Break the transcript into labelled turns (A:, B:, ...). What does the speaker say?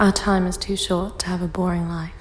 A: Our time is too short to have a boring life.